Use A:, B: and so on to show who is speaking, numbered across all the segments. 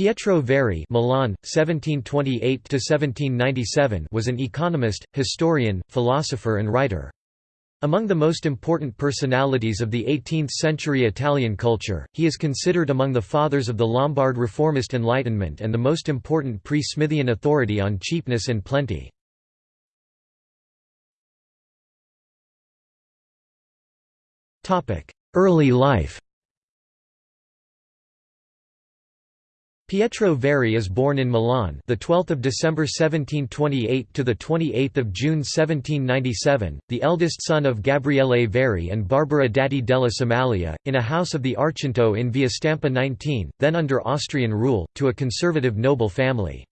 A: Pietro Verri Milan, 1728 was an economist, historian, philosopher and writer. Among the most important personalities of the 18th-century Italian culture, he is considered among the fathers of the Lombard reformist Enlightenment and the most important pre-Smithian authority on cheapness and plenty. Early life Pietro Verri is born in Milan, the 12th of December 1728 to the 28th of June 1797, the eldest son of Gabriele Verri and Barbara Dati della Somaglia, in a house of the Arcento in Via Stampa 19, then under Austrian rule, to a conservative noble family.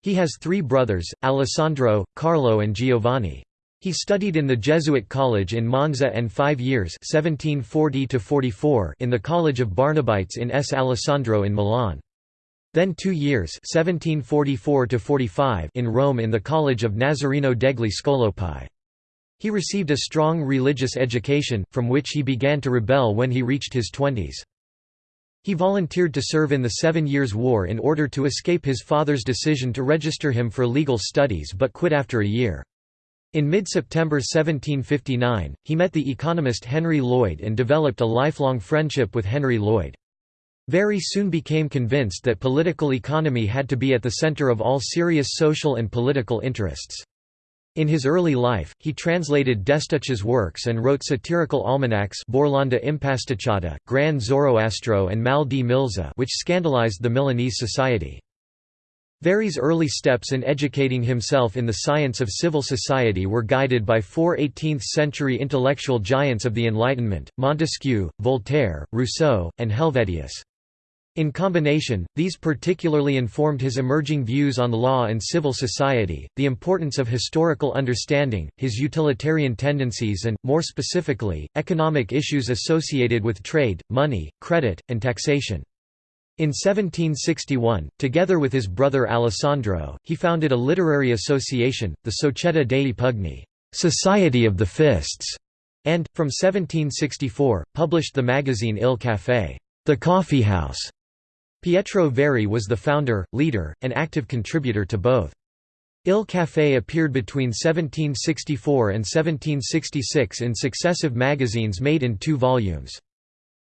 A: He has three brothers, Alessandro, Carlo and Giovanni. He studied in the Jesuit college in Monza and five years 1740 in the College of Barnabites in S. Alessandro in Milan. Then two years 1744 in Rome in the College of Nazareno degli Scolopi. He received a strong religious education, from which he began to rebel when he reached his twenties. He volunteered to serve in the Seven Years' War in order to escape his father's decision to register him for legal studies but quit after a year. In mid-September 1759, he met the economist Henry Lloyd and developed a lifelong friendship with Henry Lloyd. Verri soon became convinced that political economy had to be at the center of all serious social and political interests. In his early life, he translated Destouches' works and wrote satirical almanacs Borlanda Impasticciata, Gran Zoroastro and Mal di Milza which scandalized the Milanese society. Verri's early steps in educating himself in the science of civil society were guided by four 18th-century intellectual giants of the Enlightenment, Montesquieu, Voltaire, Rousseau, and Helvetius. In combination, these particularly informed his emerging views on law and civil society, the importance of historical understanding, his utilitarian tendencies and, more specifically, economic issues associated with trade, money, credit, and taxation. In 1761, together with his brother Alessandro, he founded a literary association, the Società dei Pugni Society of the Fists", and, from 1764, published the magazine Il Café the Coffee House". Pietro Verri was the founder, leader, and active contributor to both. Il Café appeared between 1764 and 1766 in successive magazines made in two volumes.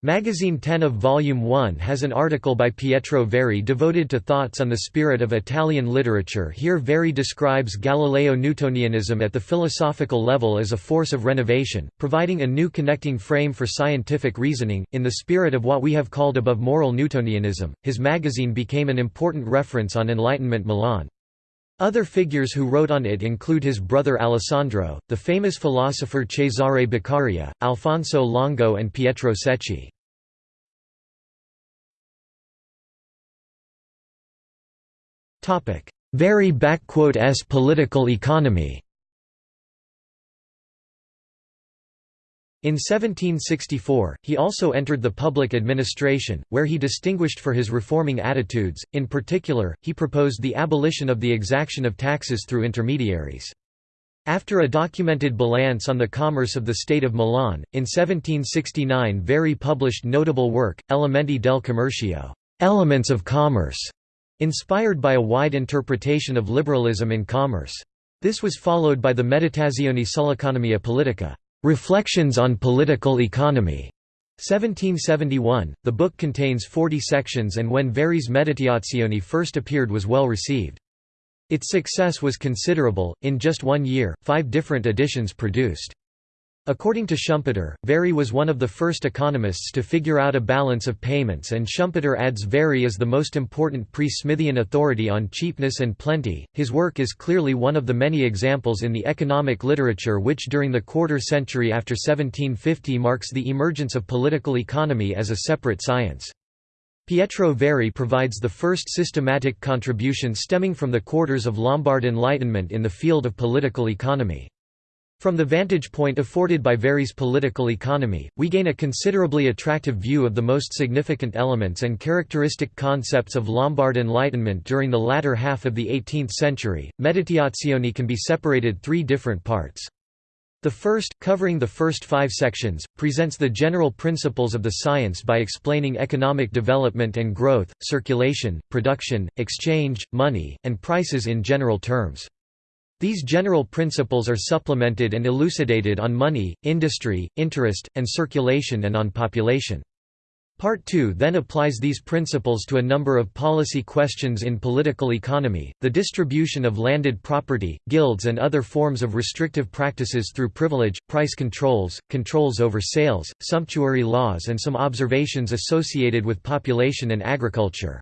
A: Magazine 10 of Volume 1 has an article by Pietro Verri devoted to thoughts on the spirit of Italian literature here Verri describes Galileo Newtonianism at the philosophical level as a force of renovation, providing a new connecting frame for scientific reasoning, in the spirit of what we have called above moral Newtonianism. His magazine became an important reference on Enlightenment Milan. Other figures who wrote on it include his brother Alessandro, the famous philosopher Cesare Beccaria, Alfonso Longo and Pietro Secchi. Verri s political economy In 1764, he also entered the public administration, where he distinguished for his reforming attitudes, in particular, he proposed the abolition of the exaction of taxes through intermediaries. After a documented balance on the commerce of the state of Milan, in 1769 Verri published notable work, Elementi del Commercio Elements of Commerce", inspired by a wide interpretation of liberalism in commerce. This was followed by the Meditazioni sull'economia politica. Reflections on Political Economy, 1771. The book contains 40 sections and when Verri's Meditazioni first appeared was well received. Its success was considerable, in just one year, five different editions produced. According to Schumpeter, Verri was one of the first economists to figure out a balance of payments and Schumpeter adds Verri as the most important pre-Smithian authority on cheapness and plenty. His work is clearly one of the many examples in the economic literature which during the quarter century after 1750 marks the emergence of political economy as a separate science. Pietro Verri provides the first systematic contribution stemming from the quarters of Lombard Enlightenment in the field of political economy. From the vantage point afforded by Verri's political economy, we gain a considerably attractive view of the most significant elements and characteristic concepts of Lombard Enlightenment during the latter half of the 18th century. Meditazioni can be separated three different parts. The first, covering the first five sections, presents the general principles of the science by explaining economic development and growth, circulation, production, exchange, money, and prices in general terms. These general principles are supplemented and elucidated on money, industry, interest, and circulation and on population. Part 2 then applies these principles to a number of policy questions in political economy, the distribution of landed property, guilds and other forms of restrictive practices through privilege, price controls, controls over sales, sumptuary laws and some observations associated with population and agriculture.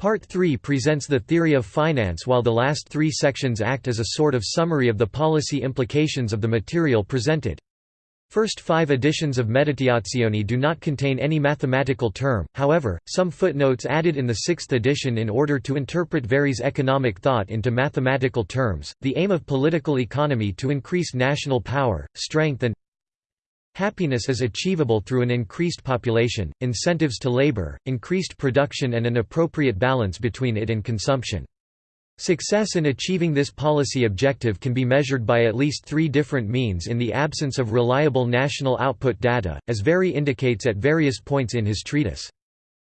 A: Part 3 presents the theory of finance while the last three sections act as a sort of summary of the policy implications of the material presented. First five editions of Meditazioni do not contain any mathematical term, however, some footnotes added in the sixth edition in order to interpret Verri's economic thought into mathematical terms, the aim of political economy to increase national power, strength and happiness is achievable through an increased population, incentives to labor, increased production and an appropriate balance between it and consumption. Success in achieving this policy objective can be measured by at least three different means in the absence of reliable national output data, as Verri indicates at various points in his treatise.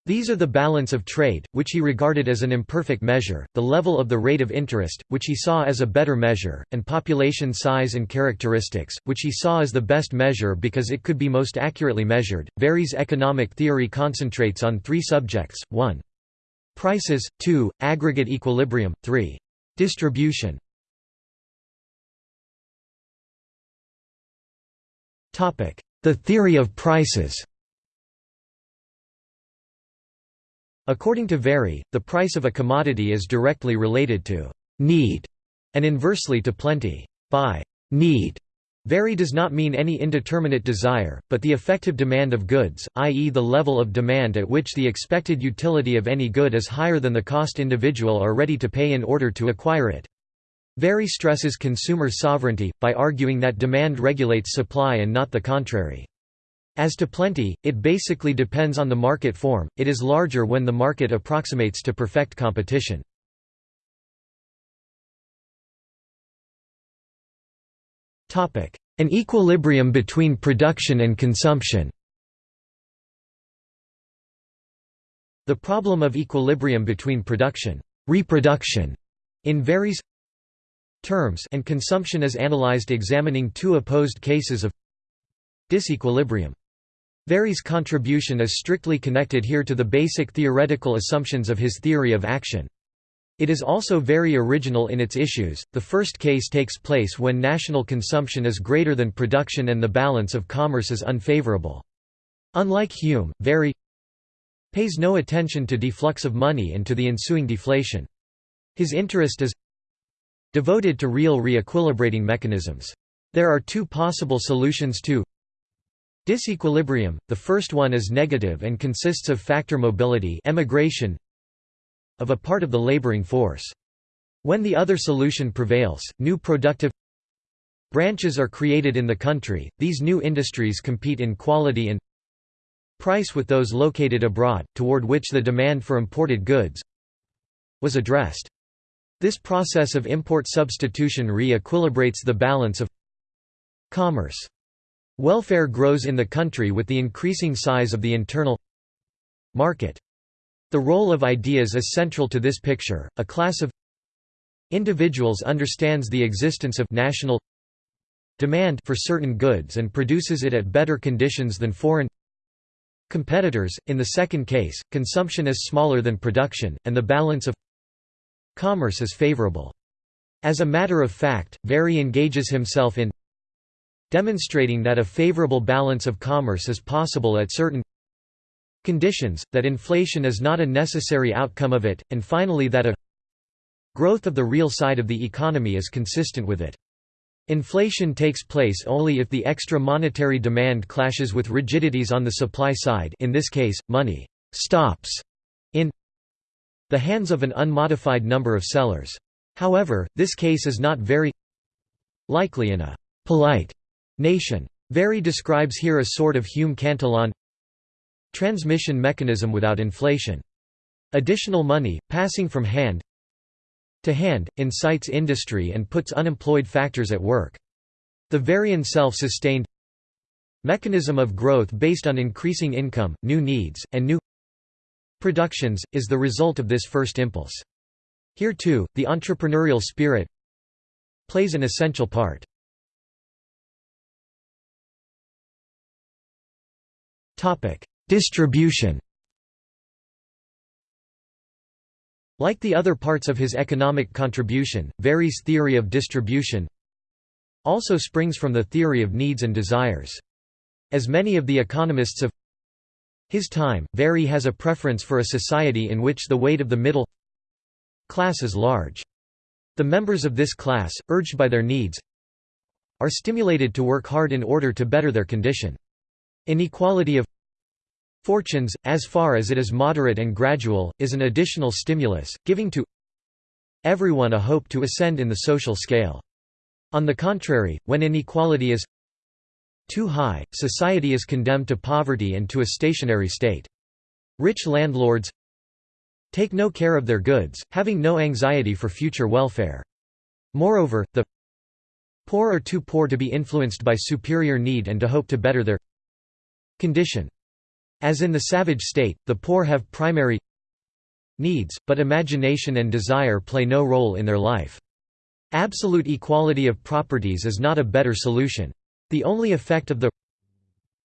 A: These are the balance of trade, which he regarded as an imperfect measure, the level of the rate of interest, which he saw as a better measure, and population size and characteristics, which he saw as the best measure because it could be most accurately measured. Verri's economic theory concentrates on three subjects 1. Prices, 2, aggregate equilibrium, 3. Distribution The theory of prices According to Verri, the price of a commodity is directly related to «need» and inversely to plenty. By «need» Verri does not mean any indeterminate desire, but the effective demand of goods, i.e. the level of demand at which the expected utility of any good is higher than the cost individual are ready to pay in order to acquire it. Verri stresses consumer sovereignty, by arguing that demand regulates supply and not the contrary. As to plenty, it basically depends on the market form, it is larger when the market approximates to perfect competition. An equilibrium between production and consumption The problem of equilibrium between production, reproduction in Verri's terms and consumption is analyzed examining two opposed cases of disequilibrium. Verri's contribution is strictly connected here to the basic theoretical assumptions of his theory of action. It is also very original in its issues. The first case takes place when national consumption is greater than production and the balance of commerce is unfavorable. Unlike Hume, Verri pays no attention to deflux of money and to the ensuing deflation. His interest is devoted to real re-equilibrating mechanisms. There are two possible solutions to disequilibrium. The first one is negative and consists of factor mobility emigration of a part of the laboring force. When the other solution prevails, new productive branches are created in the country, these new industries compete in quality and price with those located abroad, toward which the demand for imported goods was addressed. This process of import substitution re-equilibrates the balance of commerce. Welfare grows in the country with the increasing size of the internal market. The role of ideas is central to this picture. A class of individuals understands the existence of national demand for certain goods and produces it at better conditions than foreign competitors. In the second case, consumption is smaller than production, and the balance of commerce is favorable. As a matter of fact, Verri engages himself in demonstrating that a favorable balance of commerce is possible at certain conditions, that inflation is not a necessary outcome of it, and finally that a growth of the real side of the economy is consistent with it. Inflation takes place only if the extra monetary demand clashes with rigidities on the supply side in this case, money «stops» in the hands of an unmodified number of sellers. However, this case is not very likely in a «polite» nation. Verri describes here a sort of Hume-Cantillon Transmission mechanism without inflation. Additional money, passing from hand to hand, incites industry and puts unemployed factors at work. The Varian self-sustained mechanism of growth based on increasing income, new needs, and new productions, is the result of this first impulse. Here too, the entrepreneurial spirit plays an essential part. Distribution Like the other parts of his economic contribution, Verri's theory of distribution also springs from the theory of needs and desires. As many of the economists of his time, Verri has a preference for a society in which the weight of the middle class is large. The members of this class, urged by their needs, are stimulated to work hard in order to better their condition. Inequality of fortunes, as far as it is moderate and gradual, is an additional stimulus, giving to everyone a hope to ascend in the social scale. On the contrary, when inequality is too high, society is condemned to poverty and to a stationary state. Rich landlords take no care of their goods, having no anxiety for future welfare. Moreover, the poor are too poor to be influenced by superior need and to hope to better their condition. As in the savage state, the poor have primary needs, but imagination and desire play no role in their life. Absolute equality of properties is not a better solution. The only effect of the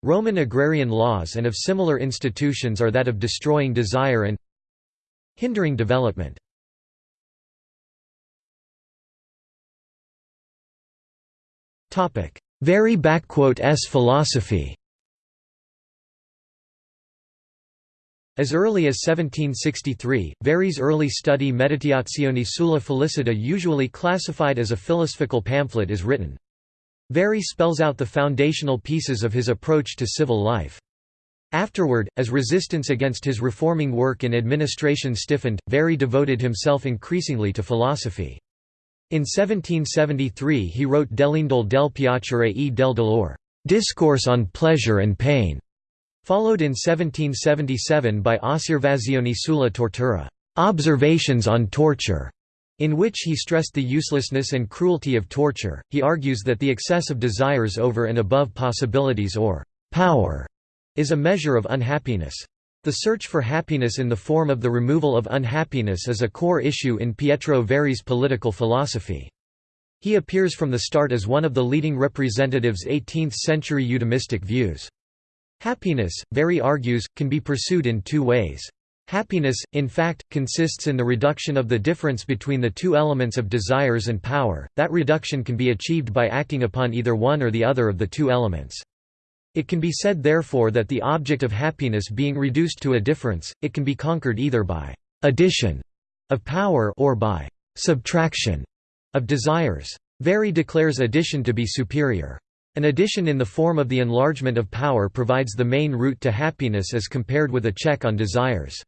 A: Roman agrarian laws and of similar institutions are that of destroying desire and hindering development. Verri s philosophy As early as 1763, Verri's early study Meditazioni sulla felicità usually classified as a philosophical pamphlet is written. Verri spells out the foundational pieces of his approach to civil life. Afterward, as resistance against his reforming work in administration stiffened, Verri devoted himself increasingly to philosophy. In 1773 he wrote Dell'indole del piacere e del dolore, Discourse on Pleasure and Pain, followed in 1777 by Osservazioni sulla tortura, Observations on Torture, in which he stressed the uselessness and cruelty of torture, he argues that the excess of desires over and above possibilities or power is a measure of unhappiness. The search for happiness in the form of the removal of unhappiness is a core issue in Pietro Verri's political philosophy. He appears from the start as one of the leading representatives 18th-century eudemistic views. Happiness, Verri argues, can be pursued in two ways. Happiness, in fact, consists in the reduction of the difference between the two elements of desires and power, that reduction can be achieved by acting upon either one or the other of the two elements. It can be said therefore that the object of happiness being reduced to a difference, it can be conquered either by addition of power or by subtraction of desires. Verri declares addition to be superior. An addition in the form of the enlargement of power provides the main route to happiness as compared with a check on desires.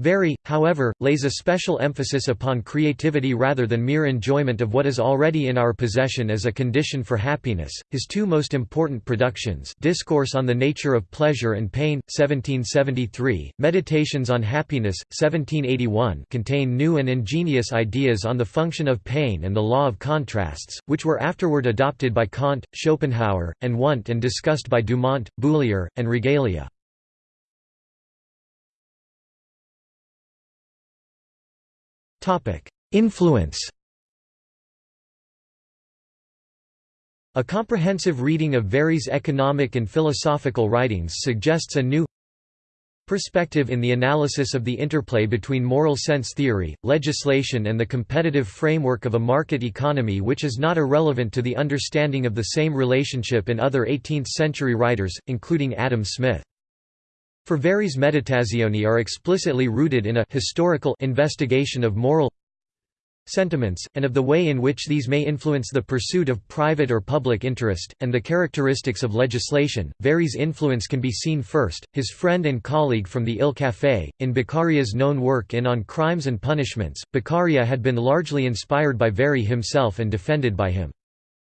A: Verri, however, lays a special emphasis upon creativity rather than mere enjoyment of what is already in our possession as a condition for happiness. His two most important productions, Discourse on the Nature of Pleasure and Pain, 1773, Meditations on Happiness, 1781, contain new and ingenious ideas on the function of pain and the law of contrasts, which were afterward adopted by Kant, Schopenhauer, and Wundt and discussed by Dumont, Boullier, and Regalia. Influence A comprehensive reading of Verri's economic and philosophical writings suggests a new perspective in the analysis of the interplay between moral sense theory, legislation and the competitive framework of a market economy which is not irrelevant to the understanding of the same relationship in other 18th-century writers, including Adam Smith. For Verri's meditazioni are explicitly rooted in a historical investigation of moral sentiments, and of the way in which these may influence the pursuit of private or public interest, and the characteristics of legislation. Verri's influence can be seen first, his friend and colleague from the Il Café, in Beccaria's known work in On Crimes and Punishments. Beccaria had been largely inspired by Verri himself and defended by him.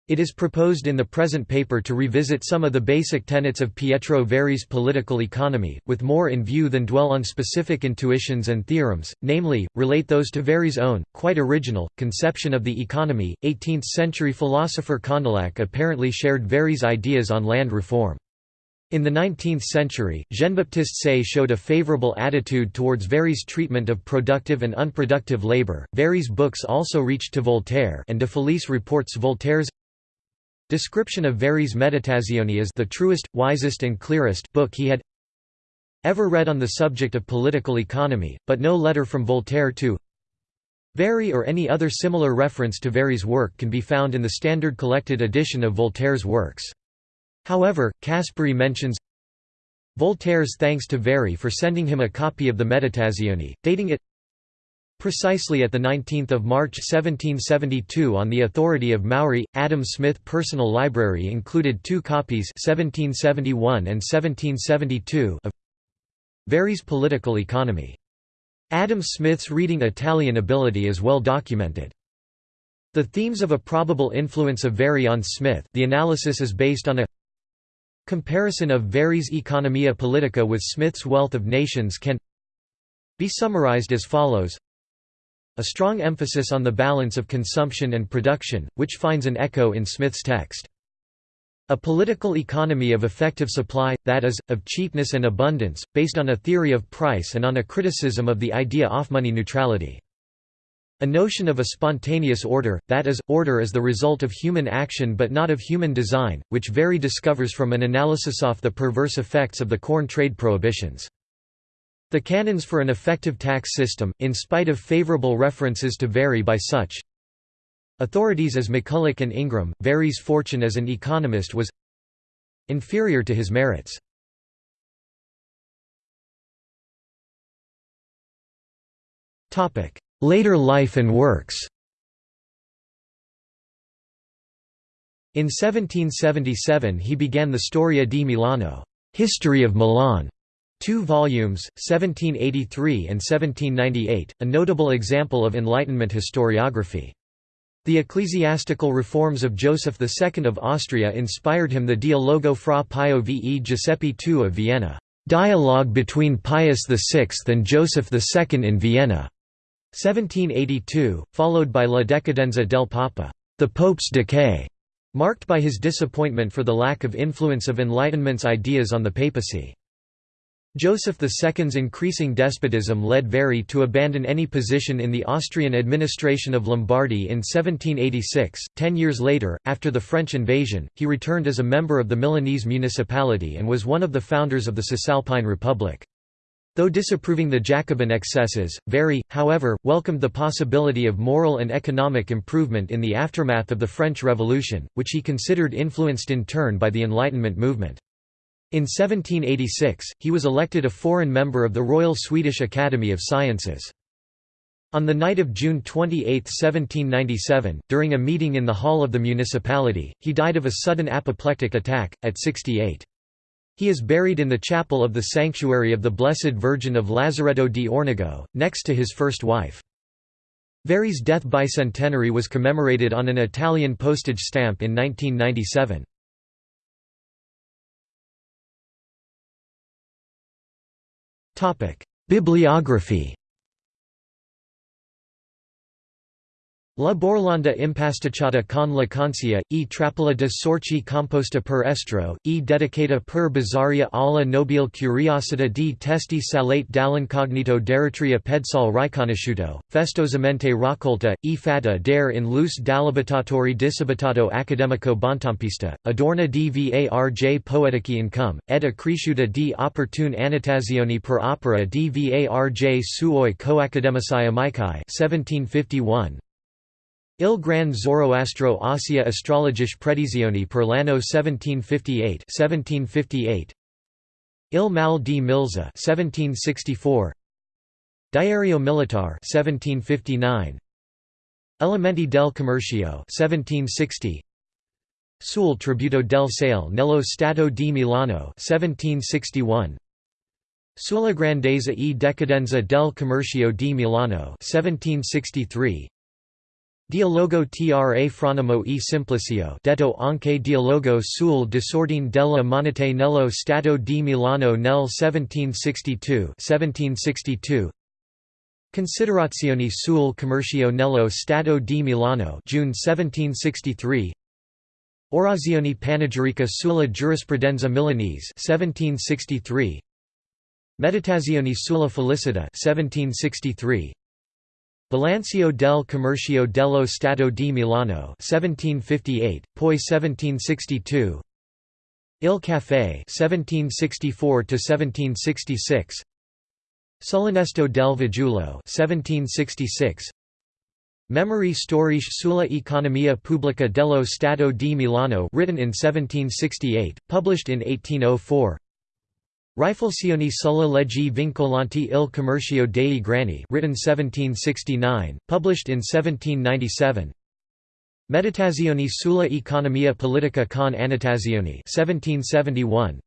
A: It is proposed in the present paper to revisit some of the basic tenets of Pietro Verri's political economy, with more in view than dwell on specific intuitions and theorems, namely, relate those to Verri's own, quite original, conception of the economy. 18th century philosopher Condillac apparently shared Verri's ideas on land reform. In the 19th century, Jean-Baptiste Say showed a favorable attitude towards Verri's treatment of productive and unproductive labor. Verri's books also reached to Voltaire and de Felice reports Voltaire's Description of Verri's Meditazioni is the truest, wisest and clearest book he had ever read on the subject of political economy, but no letter from Voltaire to Verri or any other similar reference to Verri's work can be found in the standard collected edition of Voltaire's works. However, Caspary mentions Voltaire's thanks to Verri for sending him a copy of the Meditazioni, dating it Precisely at 19 March 1772 on the authority of Maury, Adam Smith personal library included two copies 1771 and 1772 of Verri's political economy. Adam Smith's reading Italian ability is well documented. The themes of a probable influence of Verri on Smith the analysis is based on a comparison of Verri's Economia Politica with Smith's Wealth of Nations can be summarized as follows a strong emphasis on the balance of consumption and production, which finds an echo in Smith's text. A political economy of effective supply, that is, of cheapness and abundance, based on a theory of price and on a criticism of the idea of money neutrality. A notion of a spontaneous order, that is, order is the result of human action but not of human design, which Verri discovers from an analysis of the perverse effects of the corn trade prohibitions. The canons for an effective tax system, in spite of favorable references to Verri by such authorities as McCulloch and Ingram, Verri's fortune as an economist was inferior to his merits. Later life and works In 1777 he began the Storia di Milano History of Milan", Two volumes, 1783 and 1798, a notable example of Enlightenment historiography. The ecclesiastical reforms of Joseph II of Austria inspired him the Dialogo fra Pio ve Giuseppe II of Vienna, "'Dialogue between Pius VI and Joseph II in Vienna' 1782, followed by La Decadenza del Papa, the Pope's Decay, marked by his disappointment for the lack of influence of Enlightenment's ideas on the papacy. Joseph II's increasing despotism led Verri to abandon any position in the Austrian administration of Lombardy in 1786. Ten years later, after the French invasion, he returned as a member of the Milanese municipality and was one of the founders of the Cisalpine Republic. Though disapproving the Jacobin excesses, Verri, however, welcomed the possibility of moral and economic improvement in the aftermath of the French Revolution, which he considered influenced in turn by the Enlightenment movement. In 1786, he was elected a foreign member of the Royal Swedish Academy of Sciences. On the night of June 28, 1797, during a meeting in the hall of the municipality, he died of a sudden apoplectic attack, at 68. He is buried in the chapel of the Sanctuary of the Blessed Virgin of Lazaretto di Ornago, next to his first wife. Verri's death bicentenary was commemorated on an Italian postage stamp in 1997. Bibliography La Borlanda impasticciata con la concia, e trappola de sorci composta per estro, e dedicata per bizarria alla nobile curiosità di testi salate dall'incognito d'eritrea pedsol riconosciuto, festosamente raccolta, e fatta dare in luce dall'abitatori disabitato accademico bontampista, adorna di varj poetici income, ed accresciuta di opportune annotazioni per opera di varj suoi coaccademici amici 1751, Il Gran Zoroastro Ossia Astrologiche Predizioni per l'anno 1758 1758 Il Mal di Milza 1764 Diario Militar 1759 Elementi del Commercio 1760 Sul tributo del sale nello Stato di Milano 1761 Sulla grandezza e decadenza del commercio di Milano 1763 Dialogo tra Fronimo e Simplicio detto anche dialogo sul disordine della monete nello Stato di Milano nel 1762 1762 Considerazioni sul commercio nello Stato di Milano June 1763 Orazioni panegyrica sulla giurisprudenza milanese 1763 Meditazioni sulla felicità 1763 Bilancio del Commercio dello Stato di Milano 1758, poi 1762 Il Café 1764–1766 Sull'Onesto del Fagiolo 1766 Memorie storiche sulla economia pubblica dello Stato di Milano written in 1768, published in 1804 Riflessioni sulle leggi vincolanti il commercio dei grani written 1769, published in 1797 Meditazioni sulla economia politica con annotazioni 1771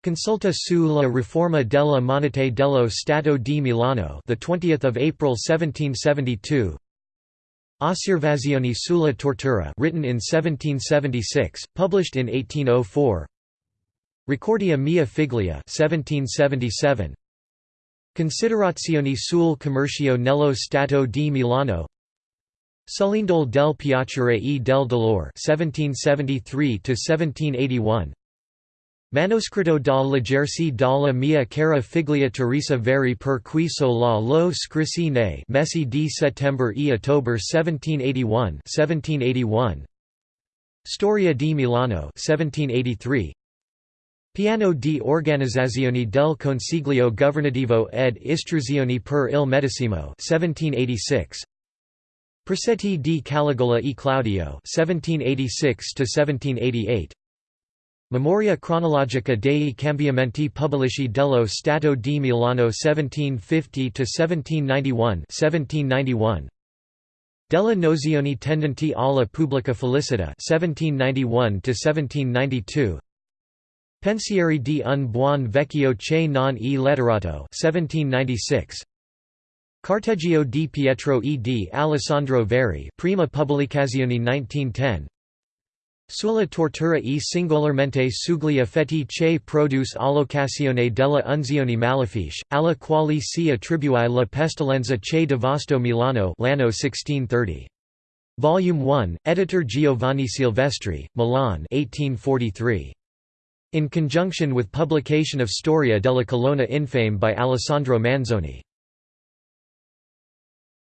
A: Consulta sulla riforma della monete dello Stato di Milano the 20th of April 1772 Osservazioni sulla tortura written in 1776 published in 1804 Ricordia mia figlia 1777 Considerazioni sul commercio nello Stato di Milano. Sull'indole del piacere e del dolore 1773 1781 Manoscritto da leggersi dalla mia cara figlia Teresa Verri per cui so la lo scrissi nei mesi di settembre e ottobre 1781 1781 Storia di Milano 1783 Piano di organizzazione del Consiglio governativo ed istruzioni per il medesimo 1786 Precetti di Caligola e Claudio 1786 Memoria cronologica dei cambiamenti pubblici dello Stato di Milano 1750–1791 1791 Della nozioni tendenti alla pubblica felicità 1791–1792 Pensieri di un buon vecchio che non e letterato 1796 Carteggio di Pietro e di Alessandro Verri prima pubblicazione 1910 Sulla tortura e singolarmente sugli effetti che produce all'occasione della unzione malefiche, alla quale si attribuì la pestilenza che devastò Milano l'anno 1630. Volume 1, Editor Giovanni Silvestri, Milan 1843. In conjunction with publication of Storia della Colonna Infame by Alessandro Manzoni.